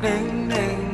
ding ding